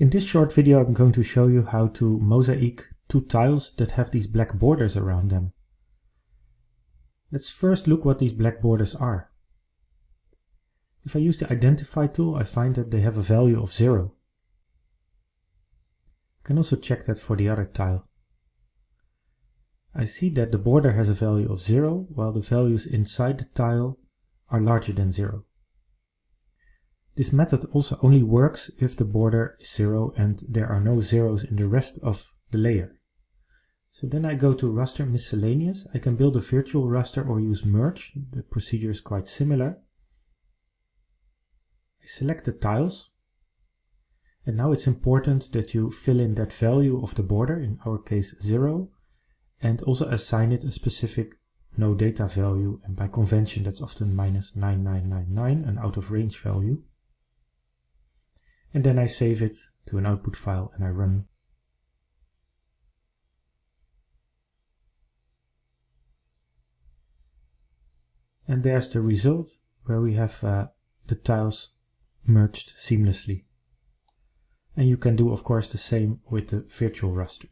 In this short video I'm going to show you how to mosaic two tiles that have these black borders around them. Let's first look what these black borders are. If I use the identify tool I find that they have a value of 0. I can also check that for the other tile. I see that the border has a value of 0 while the values inside the tile are larger than 0. This method also only works if the border is 0 and there are no zeros in the rest of the layer. So then I go to raster miscellaneous. I can build a virtual raster or use merge. The procedure is quite similar. I select the tiles. And now it's important that you fill in that value of the border, in our case 0, and also assign it a specific no data value. And by convention that's often minus 9999, an out of range value and then I save it to an output file and I run. And there's the result where we have uh, the tiles merged seamlessly. And you can do of course the same with the virtual raster.